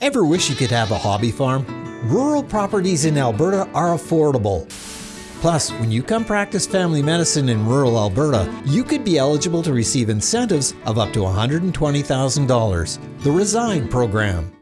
Ever wish you could have a hobby farm? Rural properties in Alberta are affordable. Plus, when you come practice family medicine in rural Alberta, you could be eligible to receive incentives of up to $120,000. The RESIDE program.